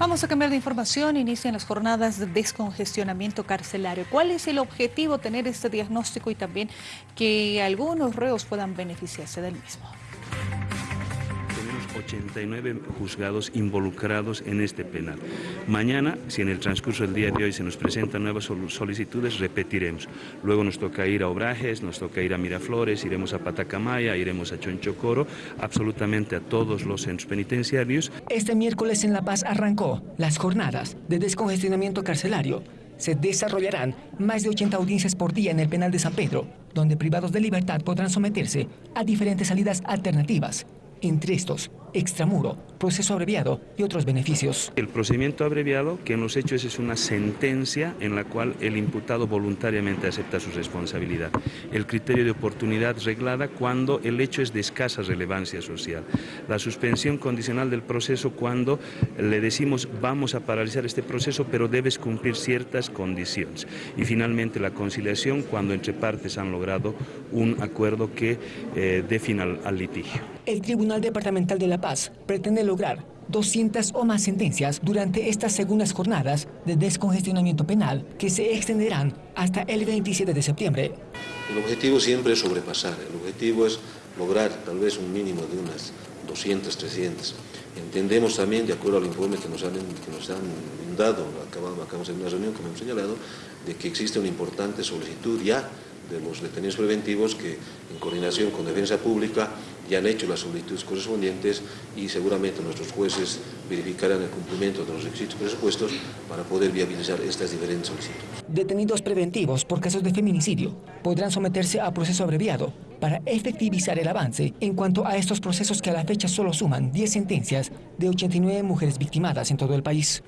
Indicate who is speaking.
Speaker 1: Vamos a cambiar de información. Inician las jornadas de descongestionamiento carcelario. ¿Cuál es el objetivo? Tener este diagnóstico y también que algunos reos puedan beneficiarse del mismo.
Speaker 2: 89 juzgados involucrados en este penal. Mañana, si en el transcurso del día de hoy se nos presentan nuevas solicitudes, repetiremos. Luego nos toca ir a Obrajes, nos toca ir a Miraflores, iremos a Patacamaya, iremos a Chonchocoro, absolutamente a todos los centros penitenciarios.
Speaker 3: Este miércoles en La Paz arrancó las jornadas de descongestionamiento carcelario se desarrollarán más de 80 audiencias por día en el penal de San Pedro, donde privados de libertad podrán someterse a diferentes salidas alternativas entre estos, extramuro, proceso abreviado y otros beneficios.
Speaker 2: El procedimiento abreviado, que en los hechos es una sentencia en la cual el imputado voluntariamente acepta su responsabilidad. El criterio de oportunidad reglada cuando el hecho es de escasa relevancia social. La suspensión condicional del proceso cuando le decimos vamos a paralizar este proceso pero debes cumplir ciertas condiciones. Y finalmente la conciliación cuando entre partes han logrado un acuerdo que eh, dé final al litigio.
Speaker 3: El Tribunal Departamental de La Paz pretende lograr 200 o más sentencias durante estas segundas jornadas de descongestionamiento penal que se extenderán hasta el 27 de septiembre.
Speaker 4: El objetivo siempre es sobrepasar, el objetivo es lograr tal vez un mínimo de unas 200, 300. Entendemos también, de acuerdo al informe que nos han, que nos han dado, acabamos, acabamos de una reunión, como hemos señalado, de que existe una importante solicitud ya de los detenidos preventivos que en coordinación con Defensa Pública ya han hecho las solicitudes correspondientes y seguramente nuestros jueces verificarán el cumplimiento de los requisitos presupuestos para poder viabilizar estas diferentes solicitudes.
Speaker 3: Detenidos preventivos por casos de feminicidio podrán someterse a proceso abreviado para efectivizar el avance en cuanto a estos procesos que a la fecha solo suman 10 sentencias de 89 mujeres victimadas en todo el país.